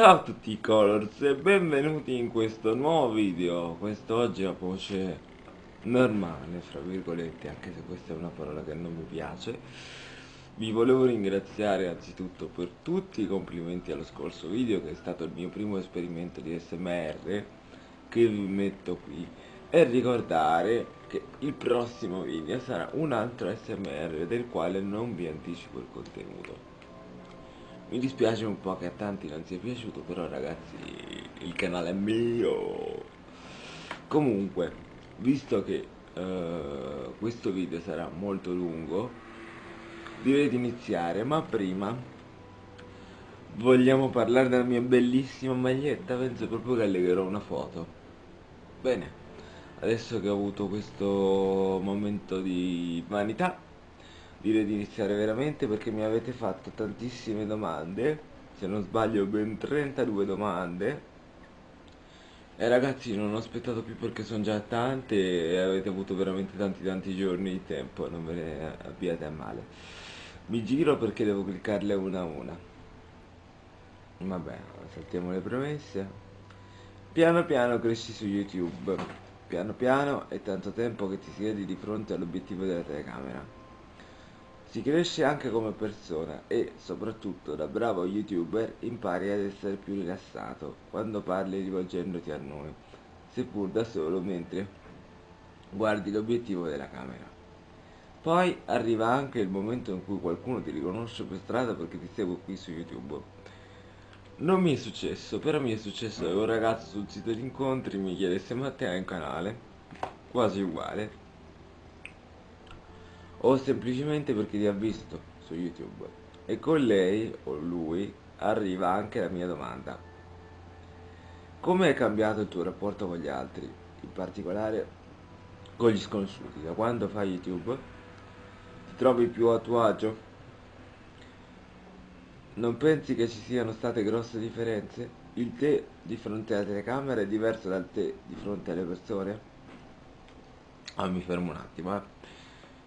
Ciao a tutti i Colors e benvenuti in questo nuovo video. Quest'oggi a voce normale, fra virgolette, anche se questa è una parola che non mi piace. Vi volevo ringraziare anzitutto per tutti i complimenti allo scorso video Che è stato il mio primo esperimento di SMR Che vi metto qui E ricordare che il prossimo video sarà un altro SMR del quale non vi anticipo il contenuto mi dispiace un po' che a tanti non sia piaciuto, però ragazzi, il canale è mio. Comunque, visto che uh, questo video sarà molto lungo, direi di iniziare, ma prima vogliamo parlare della mia bellissima maglietta, penso proprio che allegherò una foto. Bene, adesso che ho avuto questo momento di vanità, direi di iniziare veramente perché mi avete fatto tantissime domande se non sbaglio ben 32 domande. E ragazzi non ho aspettato più perché sono già tante e avete avuto veramente tanti tanti giorni di tempo non ve ne abbiate a male. Mi giro perché devo cliccarle una a una. Vabbè saltiamo le premesse. Piano piano cresci su youtube. Piano piano è tanto tempo che ti siedi di fronte all'obiettivo della telecamera si cresce anche come persona e, soprattutto da bravo youtuber, impari ad essere più rilassato quando parli rivolgendoti a noi, seppur da solo mentre guardi l'obiettivo della camera. Poi arriva anche il momento in cui qualcuno ti riconosce per strada perché ti seguo qui su YouTube. Non mi è successo, però mi è successo che un ragazzo sul sito di incontri mi chiedesse ma te hai un canale? Quasi uguale o semplicemente perché ti ha visto su YouTube. E con lei o lui arriva anche la mia domanda. Come è cambiato il tuo rapporto con gli altri, in particolare con gli sconosciuti? Da quando fai YouTube? Ti trovi più a tuo agio? Non pensi che ci siano state grosse differenze? Il te di fronte alla telecamera è diverso dal te di fronte alle persone? Ah, mi fermo un attimo, eh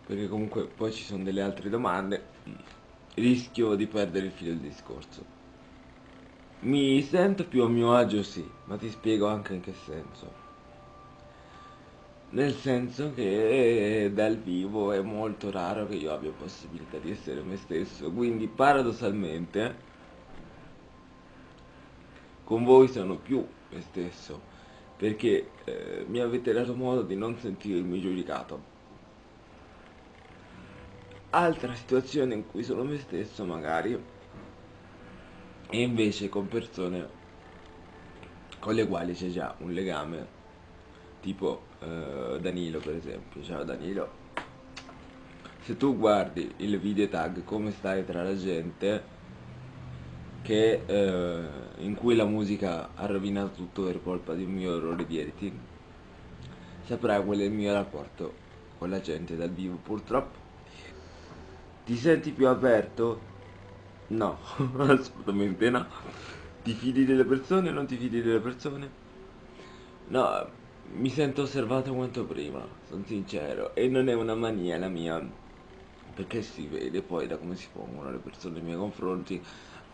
perché comunque poi ci sono delle altre domande. Rischio di perdere il filo del discorso. Mi sento più a mio agio sì ma ti spiego anche in che senso. Nel senso che dal vivo è molto raro che io abbia possibilità di essere me stesso. Quindi paradossalmente con voi sono più me stesso. Perché eh, mi avete dato modo di non sentirmi giudicato altra situazione in cui sono me stesso magari e invece con persone con le quali c'è già un legame tipo eh, Danilo per esempio. Ciao Danilo. Se tu guardi il video tag come stai tra la gente che eh, in cui la musica ha rovinato tutto per colpa di un mio errore di editing saprai qual è il mio rapporto con la gente dal vivo purtroppo ti senti più aperto? No, assolutamente no. Ti fidi delle persone o non ti fidi delle persone? No, mi sento osservato quanto prima, sono sincero. E non è una mania la mia, perché si vede poi da come si pongono le persone nei miei confronti.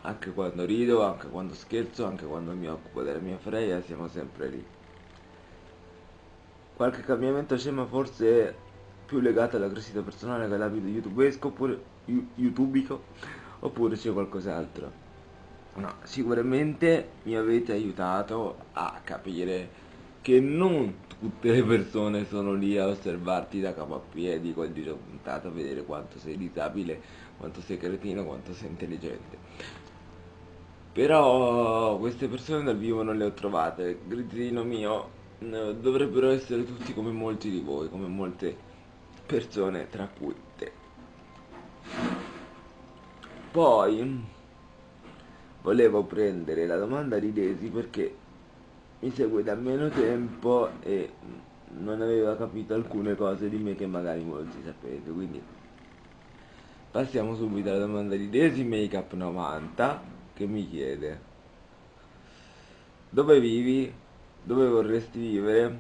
Anche quando rido, anche quando scherzo, anche quando mi occupo della mia freia, siamo sempre lì. Qualche cambiamento c'è ma forse più legata alla crescita personale che all'abito youtubesco oppure youtubico oppure c'è qualcos'altro. No sicuramente mi avete aiutato a capire che non tutte le persone sono lì a osservarti da capo a piedi col dito puntato a vedere quanto sei disabile quanto sei cretino quanto sei intelligente. Però queste persone dal vivo non le ho trovate. Grizzino mio dovrebbero essere tutti come molti di voi come molte persone tra cui te. Poi volevo prendere la domanda di Desi perché mi segue da meno tempo e non aveva capito alcune cose di me che magari molti sapete, quindi passiamo subito alla domanda di Desi Makeup 90 che mi chiede dove vivi? Dove vorresti vivere?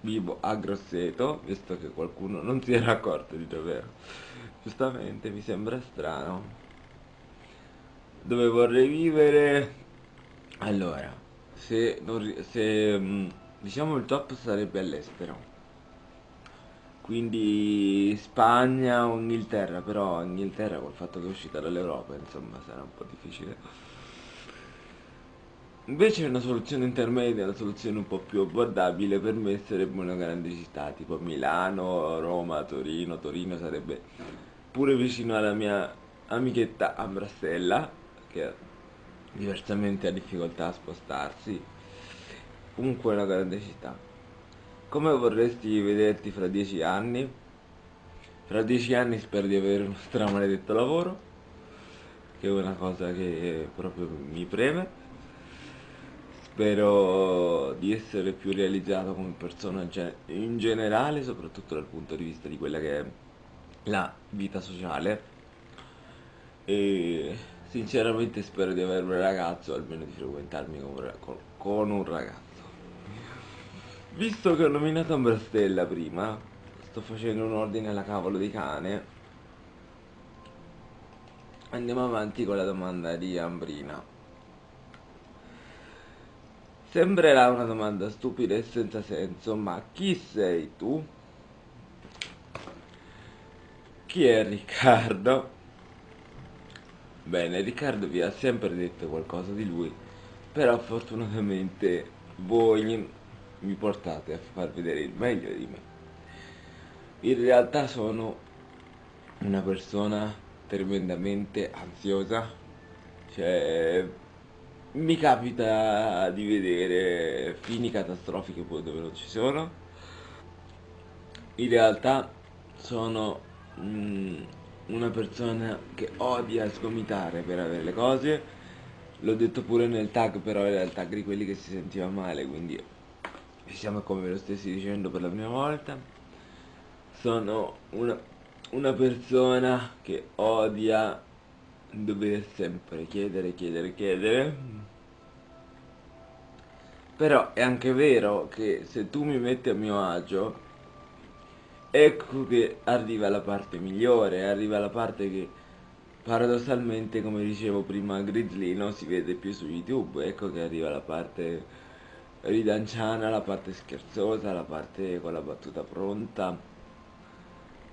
Vivo a Grosseto, visto che qualcuno non si era accorto di dov'ero. Giustamente mi sembra strano. Dove vorrei vivere? Allora, se, non se mm, diciamo il top sarebbe all'estero, quindi Spagna o Inghilterra, però Inghilterra col fatto che è uscita dall'Europa, insomma, sarà un po' difficile. Invece una soluzione intermedia, una soluzione un po' più abbordabile per me sarebbe una grande città, tipo Milano, Roma, Torino. Torino sarebbe pure vicino alla mia amichetta Ambrastella, che diversamente ha difficoltà a spostarsi. Comunque una grande città. Come vorresti vederti fra dieci anni? Fra dieci anni spero di avere uno stramaledetto lavoro, che è una cosa che proprio mi preme. Spero di essere più realizzato come persona ge- in generale, soprattutto dal punto di vista di quella che è la vita sociale. E sinceramente spero di avere un ragazzo, almeno di frequentarmi con un ragazzo. Visto che ho nominato Ambrastella prima, sto facendo un ordine alla cavolo di cane. Andiamo avanti con la domanda di Ambrina. Sembrerà una domanda stupida e senza senso, ma chi sei tu? Chi è Riccardo? Bene, Riccardo vi ha sempre detto qualcosa di lui, però fortunatamente voi mi portate a far vedere il meglio di me. In realtà sono una persona tremendamente ansiosa, cioè mi capita di vedere fini catastrofiche poi dove non ci sono. In realtà sono mm, una persona che odia sgomitare per avere le cose. L'ho detto pure nel tag, però era il tag di quelli che si sentiva male, quindi siamo come ve lo stessi dicendo per la prima volta. Sono una, una persona che odia dover sempre chiedere, chiedere, chiedere. Però è anche vero che se tu mi metti a mio agio, ecco che arriva la parte migliore, arriva la parte che paradossalmente, come dicevo prima, Grizzly non si vede più su YouTube, ecco che arriva la parte ridanciana, la parte scherzosa, la parte con la battuta pronta.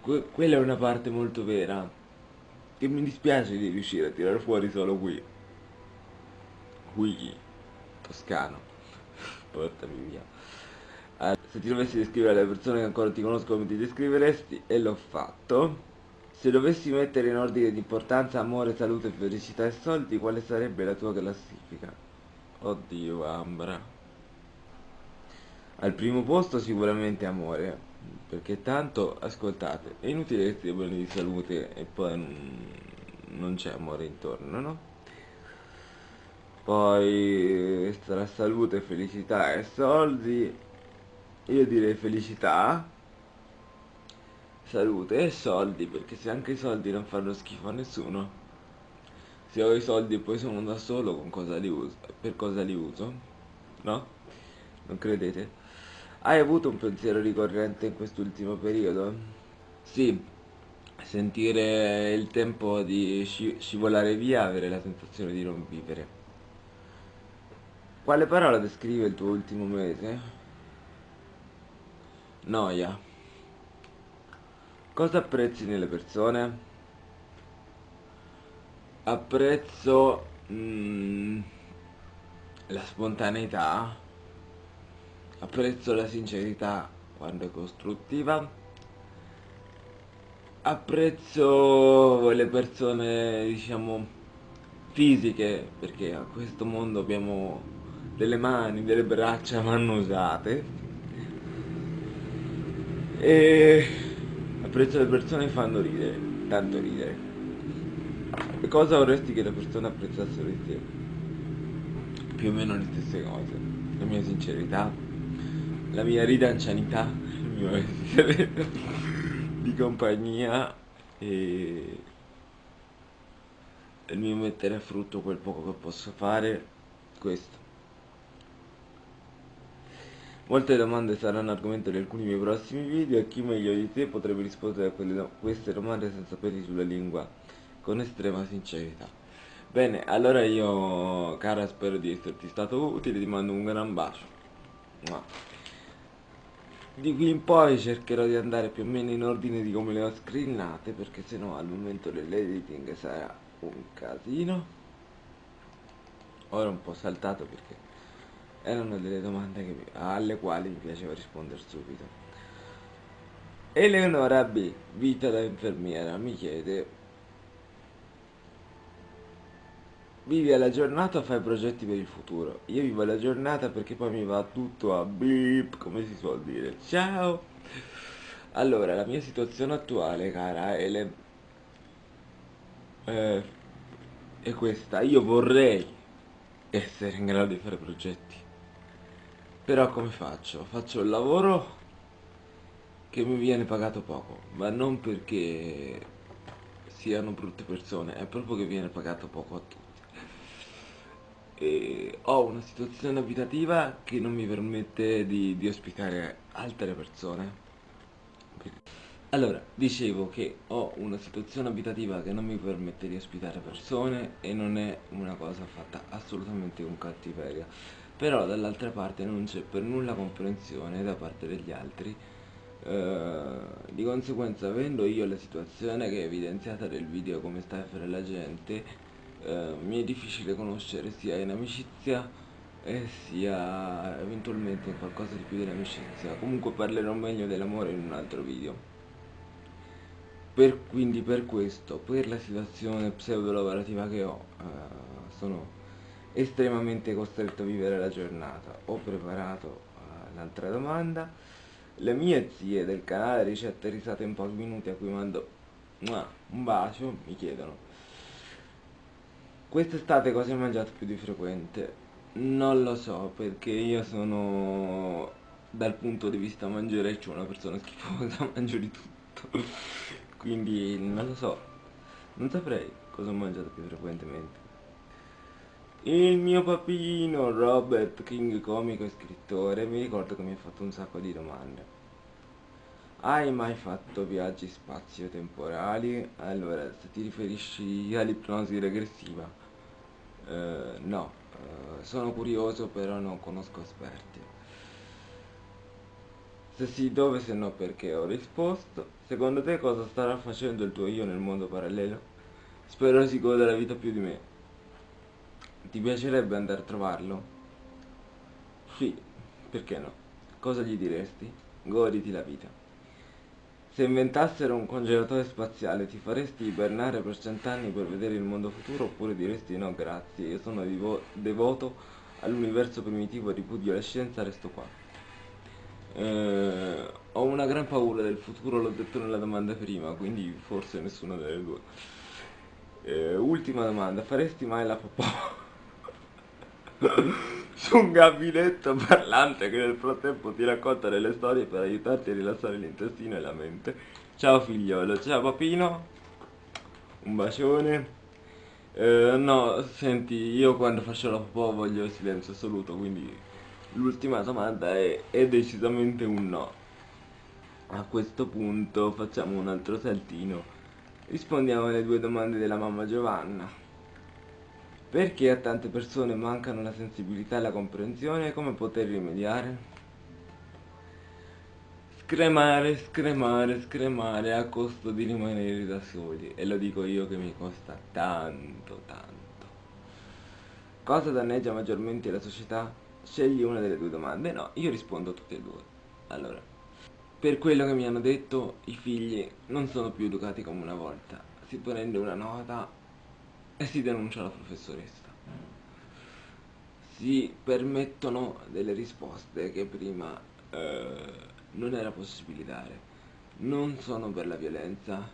Que- quella è una parte molto vera, che mi dispiace di riuscire a tirare fuori solo qui. Qui, toscano, portami via. Ah, se ti dovessi descrivere le persone che ancora ti conosco come ti descriveresti, e l'ho fatto. Se dovessi mettere in ordine di importanza amore, salute, felicità e soldi, quale sarebbe la tua classifica? Oddio, Ambra. Al primo posto sicuramente amore, perché tanto, ascoltate, è inutile che stia bene di salute e poi non c'è amore intorno, no? Poi tra salute, felicità e soldi, io direi felicità, salute e soldi, perché se anche i soldi non fanno schifo a nessuno, se ho i soldi e poi sono da solo, con cosa li uso? Per cosa li uso? No? Non credete? Hai avuto un pensiero ricorrente in quest'ultimo periodo? Sì, sentire il tempo di sci- scivolare via, avere la sensazione di non vivere. Quale parola descrive il tuo ultimo mese? Noia. Cosa apprezzi nelle persone? Apprezzo mm, la spontaneità, apprezzo la sincerità quando è costruttiva, apprezzo le persone, diciamo, fisiche, perché a questo mondo abbiamo delle mani, delle braccia vanno usate. E apprezzo le persone che fanno ridere, tanto ridere. E cosa vorresti che le persone apprezzassero di te? Più o meno le stesse cose. La mia sincerità, la mia ridancianità, il mio essere di compagnia e il mio mettere a frutto quel poco che posso fare, questo. Molte domande saranno argomento di alcuni miei prossimi video e chi meglio di te potrebbe rispondere a do- queste domande senza peli sulla lingua, con estrema sincerità. Bene, allora io, cara, spero di esserti stato utile, ti mando un gran bacio. Di qui in poi cercherò di andare più o meno in ordine di come le ho screenate, perché sennò al momento dell'editing sarà un casino. Ora un po' saltato perché erano delle domande che, alle quali mi piaceva rispondere subito. Eleonora B, vita da infermiera, mi chiede Vivi alla giornata o fai progetti per il futuro? Io vivo la giornata perché poi mi va tutto a beep, come si suol dire. Ciao! Allora, la mia situazione attuale, cara Ele, eh, è questa. Io vorrei essere in grado di fare progetti. Però come faccio? Faccio il lavoro che mi viene pagato poco, ma non perché siano brutte persone, è proprio che viene pagato poco a tutti e ho una situazione abitativa che non mi permette di, di ospitare altre persone. Allora, dicevo che ho una situazione abitativa che non mi permette di ospitare persone e non è una cosa fatta assolutamente con cattiveria. Però dall'altra parte non c'è per nulla comprensione da parte degli altri. Uh, di conseguenza avendo io la situazione che è evidenziata nel video come sta fare la gente eh, mi è difficile conoscere sia in amicizia e sia eventualmente in qualcosa di più dell'amicizia. Comunque parlerò meglio dell'amore in un altro video. Per, quindi per questo, per la situazione pseudo lavorativa che ho, eh, sono estremamente costretto a vivere la giornata. Ho preparato eh, l'altra domanda. Le mie zie del canale ricette risate in pochi minuti a cui mando un bacio mi chiedono Quest'estate cosa hai mangiato più di frequente? Non lo so, perché io sono dal punto di vista mangereccio una persona schifosa, mangio di tutto. Quindi non lo so. Non saprei cosa ho mangiato più frequentemente. Il mio papino Robert King, comico e scrittore, mi ricordo che mi ha fatto un sacco di domande. Hai mai fatto viaggi spazio-temporali? Allora, se ti riferisci all'ipnosi regressiva, eh, no, eh, sono curioso però non conosco esperti. Se sì, dove, se no perché ho risposto. Secondo te cosa starà facendo il tuo io nel mondo parallelo? Spero si goda la vita più di me. Ti piacerebbe andare a trovarlo? Sì, perché no? Cosa gli diresti? Goditi la vita. Se inventassero un congelatore spaziale ti faresti ibernare per cent'anni per vedere il mondo futuro oppure diresti no grazie, io sono devoto all'universo primitivo, ripudio la scienza, resto qua. Eh, ho una gran paura del futuro, l'ho detto nella domanda prima, quindi forse nessuna delle due. Eh, ultima domanda, faresti mai la popò? su un gabinetto parlante che nel frattempo ti racconta delle storie per aiutarti a rilassare l'intestino e la mente. Ciao figliolo, ciao papino, un bacione. Eh, no, senti, io quando faccio la popò voglio il silenzio assoluto, quindi l'ultima domanda è, è decisamente un no. A questo punto facciamo un altro saltino. Rispondiamo alle due domande della mamma Giovanna. Perché a tante persone mancano la sensibilità e la comprensione? Come poter rimediare? Scremare, scremare, scremare a costo di rimanere da soli. E lo dico io che mi costa tanto, tanto. Cosa danneggia maggiormente la società? Scegli una delle due domande. No, io rispondo a tutte e due. Allora, per quello che mi hanno detto, i figli non sono più educati come una volta. Si prende una nota e si denuncia la professoressa. Si permettono delle risposte che prima eh, non era possibile dare. Non sono per la violenza,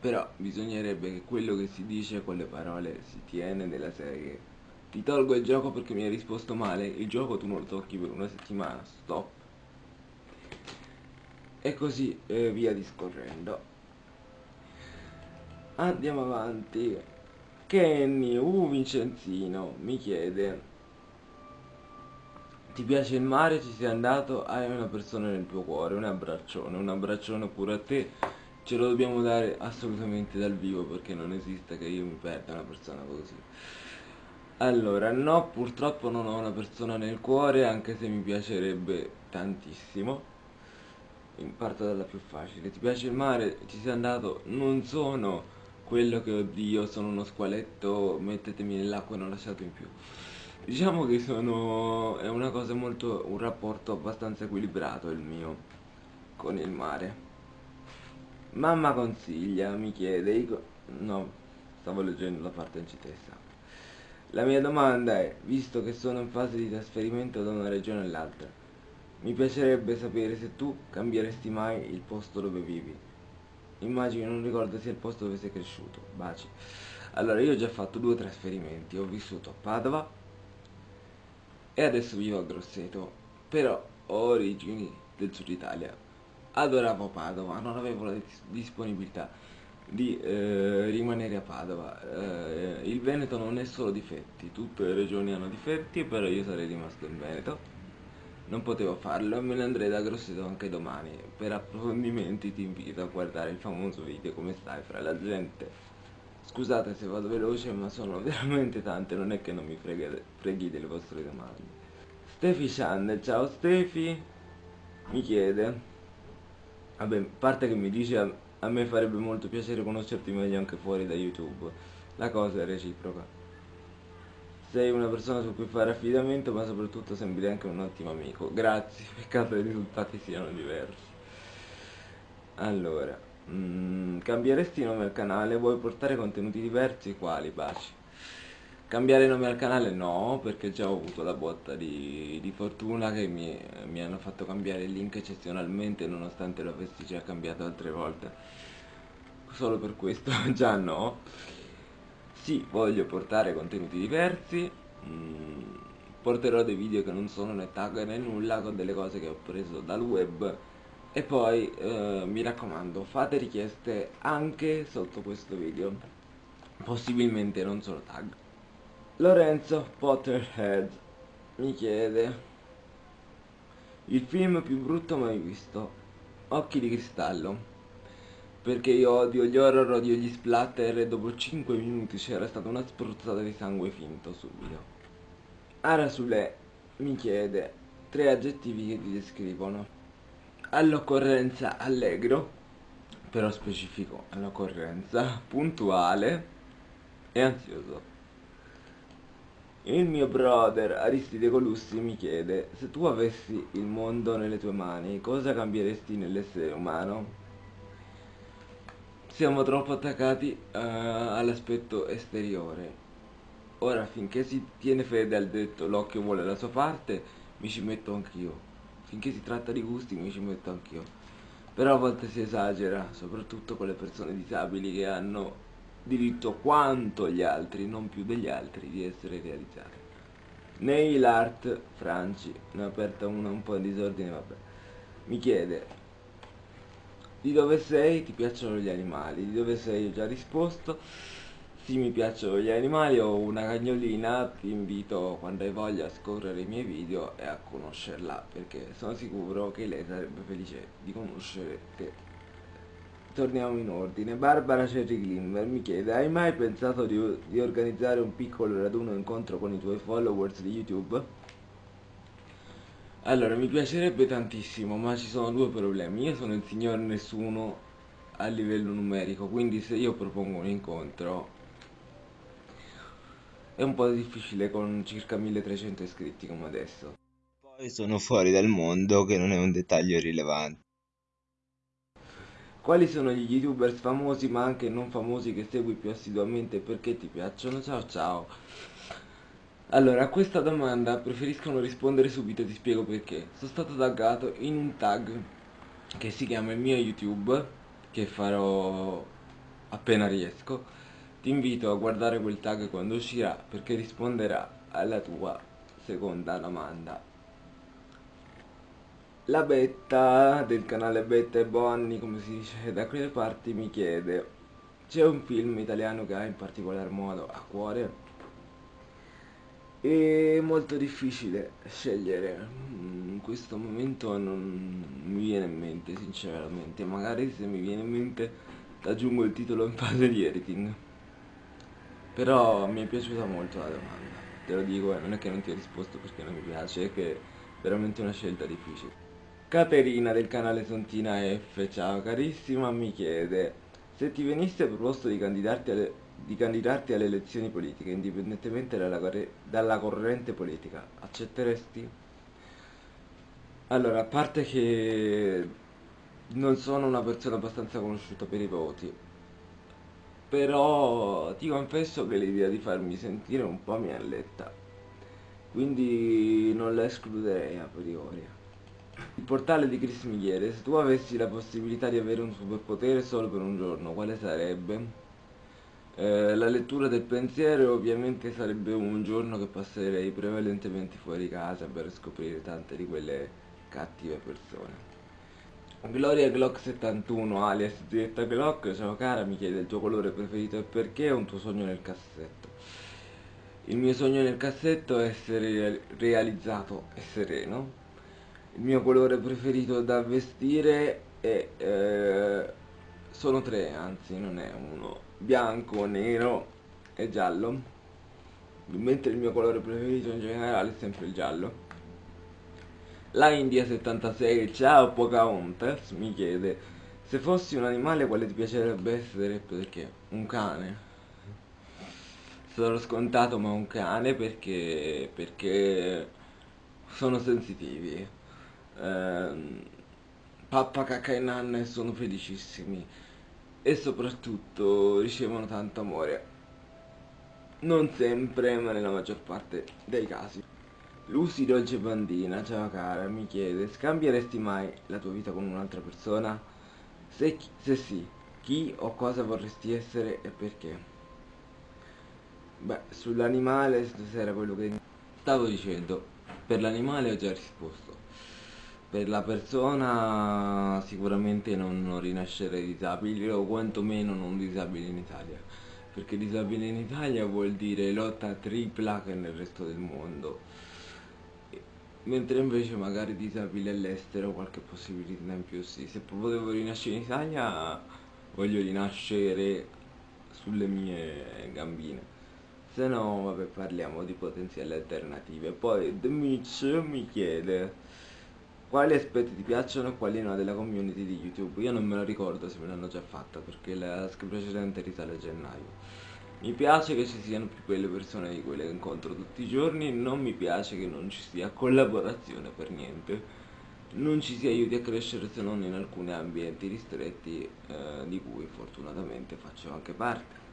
però bisognerebbe che quello che si dice con le parole si tiene nella serie. Ti tolgo il gioco perché mi hai risposto male, il gioco tu non lo tocchi per una settimana, stop. E così eh, via discorrendo. Andiamo avanti. Kenny, uh Vincenzino, mi chiede Ti piace il mare? Ci sei andato? Hai una persona nel tuo cuore, un abbraccione, un abbraccione pure a te ce lo dobbiamo dare assolutamente dal vivo perché non esiste che io mi perda una persona così. Allora, no, purtroppo non ho una persona nel cuore, anche se mi piacerebbe tantissimo. Parto dalla più facile. Ti piace il mare? Ci sei andato? Non sono quello che oddio, sono uno squaletto, mettetemi nell'acqua e non lasciate in più. Diciamo che sono... è una cosa molto... un rapporto abbastanza equilibrato il mio con il mare. Mamma consiglia, mi chiede, no, stavo leggendo la parte in citessa. La mia domanda è, visto che sono in fase di trasferimento da una regione all'altra, mi piacerebbe sapere se tu cambieresti mai il posto dove vivi. Immagino non ricordo sia il posto dove sei cresciuto. Baci. Allora, io ho già fatto due trasferimenti. Ho vissuto a Padova e adesso vivo a Grosseto. Però ho origini del sud Italia. Adoravo Padova, non avevo la disponibilità di eh, rimanere a Padova. Eh, il Veneto non è solo difetti, tutte le regioni hanno difetti, però io sarei rimasto in Veneto non potevo farlo e me ne andrei da Grosseto anche domani. Per approfondimenti ti invito a guardare il famoso video come stai fra la gente. Scusate se vado veloce ma sono veramente tante, non è che non mi freghi, freghi delle vostre domande. Stefi Channel, ciao Stefi, mi chiede. Vabbè, parte che mi dice a, a me farebbe molto piacere conoscerti meglio anche fuori da YouTube. La cosa è reciproca sei una persona su cui fare affidamento ma soprattutto sembri anche un ottimo amico. Grazie peccato i risultati siano diversi. Allora mm, cambieresti nome al canale? Vuoi portare contenuti diversi? Quali? Baci. Cambiare nome al canale? No perché già ho avuto la botta di, di fortuna che mi, mi hanno fatto cambiare il link eccezionalmente nonostante lo avessi già cambiato altre volte. Solo per questo già no sì, voglio portare contenuti diversi, mm, porterò dei video che non sono né tag né nulla, con delle cose che ho preso dal web. E poi eh, mi raccomando fate richieste anche sotto questo video, possibilmente non solo tag. Lorenzo Potterhead mi chiede il film più brutto mai visto, Occhi di cristallo perché io odio gli horror, odio gli splatter e dopo 5 minuti c'era stata una spruzzata di sangue finto subito. Arasule mi chiede tre aggettivi che ti descrivono. All'occorrenza allegro, però specifico all'occorrenza, puntuale e ansioso. Il mio brother Aristide Colussi mi chiede se tu avessi il mondo nelle tue mani cosa cambieresti nell'essere umano? Siamo troppo attaccati uh, all'aspetto esteriore. Ora, finché si tiene fede al detto l'occhio vuole la sua parte, mi ci metto anch'io. Finché si tratta di gusti, mi ci metto anch'io. Però a volte si esagera, soprattutto con le persone disabili che hanno diritto quanto gli altri, non più degli altri, di essere realizzate. Nail Art Franci, ne ho aperta una un po' in disordine, vabbè. Mi chiede, di dove sei? Ti piacciono gli animali? Di dove sei? Ho già risposto. Sì, mi piacciono gli animali, ho una cagnolina, ti invito quando hai voglia a scorrere i miei video e a conoscerla perché sono sicuro che lei sarebbe felice di conoscere te. Torniamo in ordine. Barbara Cherry Glimmer mi chiede, hai mai pensato di, di organizzare un piccolo raduno incontro con i tuoi followers di YouTube? Allora, mi piacerebbe tantissimo, ma ci sono due problemi. Io sono il signor nessuno a livello numerico, quindi se io propongo un incontro è un po' difficile con circa 1300 iscritti come adesso. Poi sono fuori dal mondo, che non è un dettaglio rilevante. Quali sono gli youtubers famosi ma anche non famosi che segui più assiduamente e perché ti piacciono? Ciao ciao! Allora, a questa domanda preferisco non rispondere subito e ti spiego perché. Sono stato taggato in un tag che si chiama il mio YouTube, che farò appena riesco. Ti invito a guardare quel tag quando uscirà perché risponderà alla tua seconda domanda. La Betta del canale Betta e Bonni, come si dice da quelle parti, mi chiede C'è un film italiano che ha in particolar modo a cuore? È molto difficile scegliere, in questo momento non mi viene in mente sinceramente, magari se mi viene in mente aggiungo il titolo in fase di editing. Però mi è piaciuta molto la domanda, te lo dico, eh, non è che non ti ho risposto perché non mi piace, è che è veramente una scelta difficile. Caterina del canale Sontina F, ciao carissima, mi chiede se ti venisse proposto di candidarti alle, di candidarti alle elezioni politiche, indipendentemente dalla, dalla corrente politica, accetteresti? Allora, a parte che non sono una persona abbastanza conosciuta per i voti, però ti confesso che l'idea di farmi sentire un po' mi alletta, quindi non la escluderei a priori. Il portale di Chris Migliere, se tu avessi la possibilità di avere un superpotere solo per un giorno, quale sarebbe? Eh, la lettura del pensiero ovviamente sarebbe un giorno che passerei prevalentemente fuori casa per scoprire tante di quelle cattive persone. Gloria Glock 71 alias Zietta Glock, ciao cara, mi chiede il tuo colore preferito e perché è un tuo sogno nel cassetto. Il mio sogno nel cassetto è essere realizzato e sereno. Il mio colore preferito da vestire è... Eh, sono tre, anzi non è uno. Bianco, nero e giallo. Mentre il mio colore preferito in generale è sempre il giallo. La India 76, ciao Pocahontas, mi chiede se fossi un animale quale ti piacerebbe essere perché? Un cane. Sarò scontato ma un cane perché, perché sono sensitivi. Eh, pappa, cacca e nanne sono felicissimi e soprattutto ricevono tanto amore. Non sempre, ma nella maggior parte dei casi. Lucy Dolce Bandina, ciao cara, mi chiede, scambieresti mai la tua vita con un'altra persona? Se, se sì, chi o cosa vorresti essere e perché? Beh, sull'animale stasera quello che stavo dicendo, per l'animale ho già risposto. Per la persona sicuramente non, non rinascerei disabile o quantomeno non disabile in Italia. Perché disabile in Italia vuol dire lotta tripla che nel resto del mondo. Mentre invece magari disabile all'estero qualche possibilità in più sì. Se potevo rinascere in Italia voglio rinascere sulle mie gambine. Se no vabbè parliamo di potenziali alternative. Poi The Mitch mi chiede quali aspetti ti piacciono e quali no della community di YouTube. Io non me lo ricordo se me l'hanno già fatta perché la precedente risale a gennaio. Mi piace che ci siano più quelle persone di quelle che incontro tutti i giorni, non mi piace che non ci sia collaborazione per niente, non ci si aiuti a crescere se non in alcuni ambienti ristretti eh, di cui fortunatamente faccio anche parte.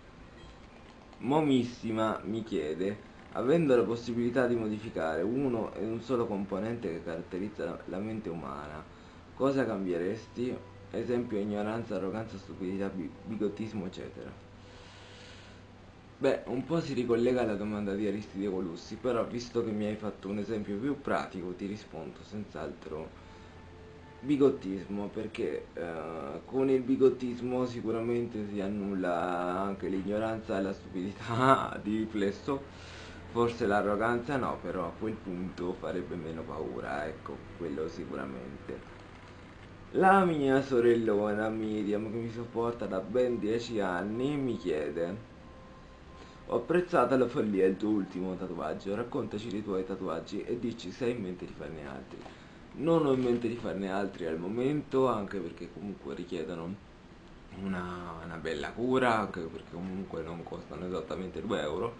Momissima mi chiede, avendo la possibilità di modificare uno e un solo componente che caratterizza la mente umana, cosa cambieresti? Esempio ignoranza, arroganza, stupidità, bigottismo, eccetera. Beh, un po' si ricollega alla domanda di Aristide Colussi, però visto che mi hai fatto un esempio più pratico ti rispondo senz'altro bigottismo, perché eh, con il bigottismo sicuramente si annulla anche l'ignoranza e la stupidità di riflesso, forse l'arroganza no, però a quel punto farebbe meno paura, ecco, quello sicuramente. La mia sorellona Miriam, che mi sopporta da ben 10 anni, mi chiede ho apprezzato la follia il tuo ultimo tatuaggio, raccontaci dei tuoi tatuaggi e dici se hai in mente di farne altri. Non ho in mente di farne altri al momento, anche perché comunque richiedono una, una bella cura, anche perché comunque non costano esattamente 2 euro.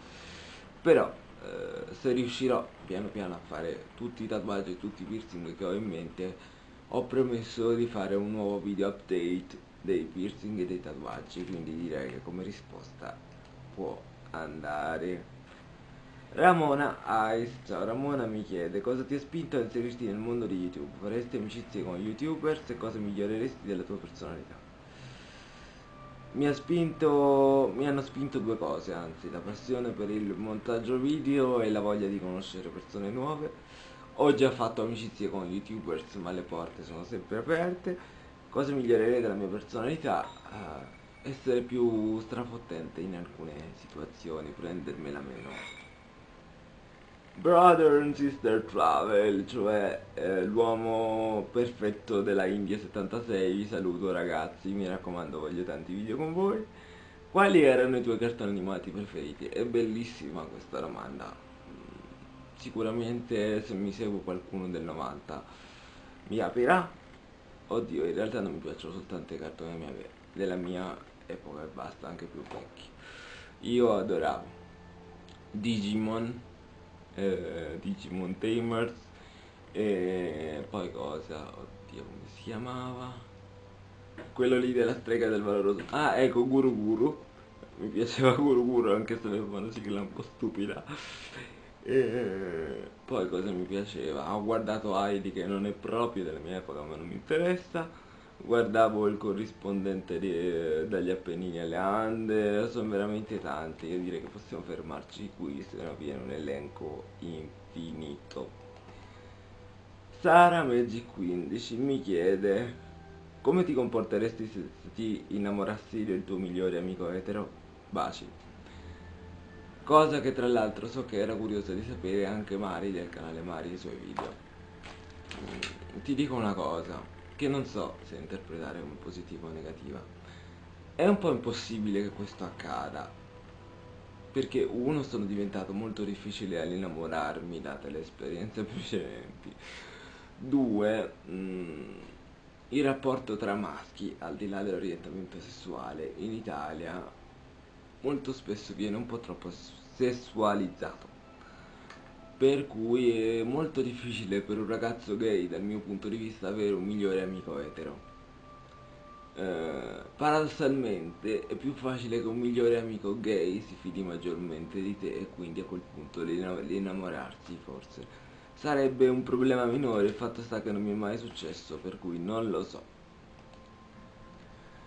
Però eh, se riuscirò piano piano a fare tutti i tatuaggi e tutti i piercing che ho in mente, ho promesso di fare un nuovo video update dei piercing e dei tatuaggi, quindi direi che come risposta può andare Ramona Ice, ciao Ramona mi chiede cosa ti ha spinto a inserirti nel mondo di YouTube? Faresti amicizie con youtubers e cosa miglioreresti della tua personalità? Mi, ha spinto, mi hanno spinto due cose, anzi, la passione per il montaggio video e la voglia di conoscere persone nuove. Ho già fatto amicizie con youtubers, ma le porte sono sempre aperte. Cosa migliorerei della mia personalità? Uh, essere più strafottente in alcune situazioni, prendermela meno Brother and Sister Travel, cioè eh, l'uomo perfetto della India 76, vi saluto ragazzi, mi raccomando voglio tanti video con voi. Quali erano i tuoi cartoni animati preferiti? È bellissima questa domanda. Sicuramente se mi segue qualcuno del 90 mi aprirà. Oddio, in realtà non mi piacciono soltanto i cartoni della mia epoca e basta, anche più vecchi. Io adoravo Digimon, eh, Digimon Tamers. E poi cosa? Oddio, come si chiamava? quello lì della strega del valoroso. Ah ecco Guru Guru. Mi piaceva Guru Guru anche se aveva una sigla un po' stupida. E poi cosa mi piaceva? Ho guardato Heidi che non è proprio della mia epoca ma non mi interessa guardavo il corrispondente di, dagli Appennini alle Ande sono veramente tanti io direi che possiamo fermarci qui se no viene un elenco infinito Sara Magic 15 mi chiede come ti comporteresti se ti innamorassi del tuo migliore amico etero? Baci. Cosa che tra l'altro so che era curiosa di sapere anche Mari del canale Mari i suoi video. Mm, ti dico una cosa, che non so se interpretare come positiva o negativa. È un po' impossibile che questo accada, perché uno sono diventato molto difficile all'innamorarmi date le esperienze precedenti. Due, mh, mm, il rapporto tra maschi, al di là dell'orientamento sessuale, in Italia molto spesso viene un po' troppo sessualizzato. Per cui è molto difficile per un ragazzo gay, dal mio punto di vista, avere un migliore amico etero. Eh, paradossalmente è più facile che un migliore amico gay si fidi maggiormente di te e quindi a quel punto di innamorarsi forse sarebbe un problema minore, il fatto sta che non mi è mai successo, per cui non lo so.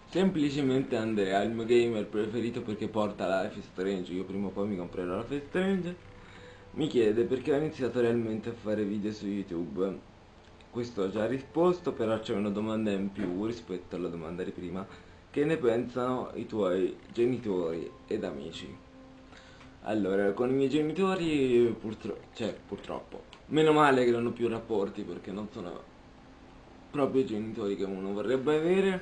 Semplicemente Andrea, il mio gamer preferito perché porta la Life Strange, io prima o poi mi comprerò la Life Strange, mi chiede perché ho iniziato realmente a fare video su YouTube. Questo ho già risposto, però c'è una domanda in più rispetto alla domanda di prima. Che ne pensano i tuoi genitori ed amici? Allora, con i miei genitori purtro cioè, purtroppo Meno male che non ho più rapporti perché non sono proprio i genitori che uno vorrebbe avere.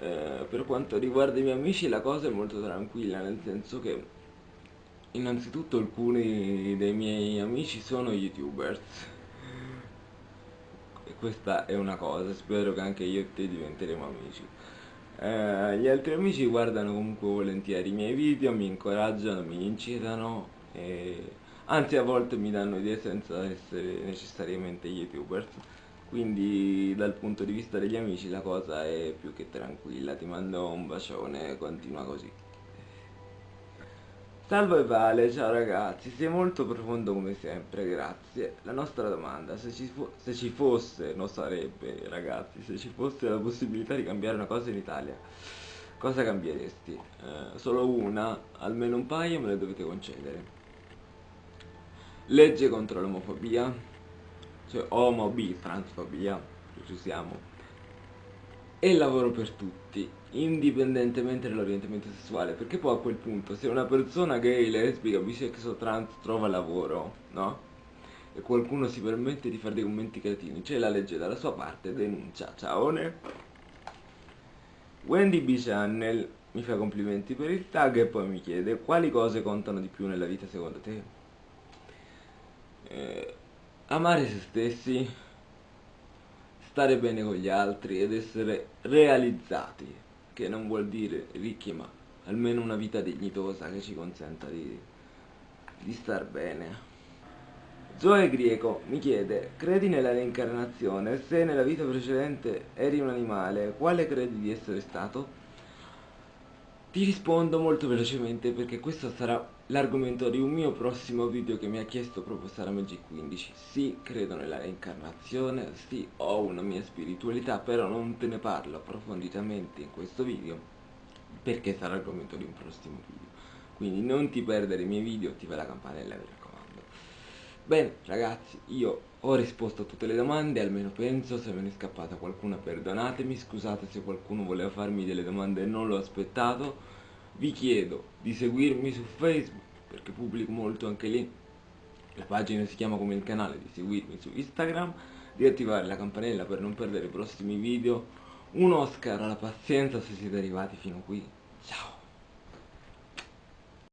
Eh, per quanto riguarda i miei amici la cosa è molto tranquilla, nel senso che innanzitutto alcuni dei miei amici sono youtubers. E questa è una cosa, spero che anche io e te diventeremo amici. Eh, gli altri amici guardano comunque volentieri i miei video, mi incoraggiano, mi incitano e anzi a volte mi danno idee senza essere necessariamente youtubers quindi dal punto di vista degli amici la cosa è più che tranquilla ti mando un bacione continua così Salve Vale, ciao ragazzi, sei molto profondo come sempre, grazie. La nostra domanda, se ci, se ci, fosse, non sarebbe ragazzi, se ci fosse la possibilità di cambiare una cosa in Italia, cosa cambieresti? Eh, solo una, almeno un paio me le dovete concedere legge contro l'omofobia, cioè omo-bi, transfobia, ci siamo, e lavoro per tutti, indipendentemente dall'orientamento sessuale, perché poi a quel punto se una persona gay, lesbica, bisexual, trans trova lavoro, no? E qualcuno si permette di fare dei commenti cretini, c'è la legge dalla sua parte, denuncia, ciaone. Wendy B Channel mi fa complimenti per il tag e poi mi chiede quali cose contano di più nella vita secondo te? eh, amare se stessi, stare bene con gli altri ed essere realizzati, che non vuol dire ricchi ma almeno una vita dignitosa che ci consenta di, di star bene. Zoe Grieco mi chiede, credi nella reincarnazione? Se nella vita precedente eri un animale, quale credi di essere stato? Ti rispondo molto velocemente perché questo sarà l'argomento di un mio prossimo video che mi ha chiesto proprio Sara Magic 15. Sì, credo nella reincarnazione, sì, ho una mia spiritualità, però non te ne parlo approfonditamente in questo video perché sarà l'argomento di un prossimo video. Quindi non ti perdere i miei video, attiva la campanella, mi raccomando. Bene, ragazzi, io ho risposto a tutte le domande, almeno penso, se me ne è scappata qualcuna perdonatemi, scusate se qualcuno voleva farmi delle domande e non l'ho aspettato vi chiedo di seguirmi su Facebook perché pubblico molto anche lì la pagina si chiama come il canale, di seguirmi su Instagram, di attivare la campanella per non perdere i prossimi video. Un Oscar alla pazienza se siete arrivati fino qui. Ciao!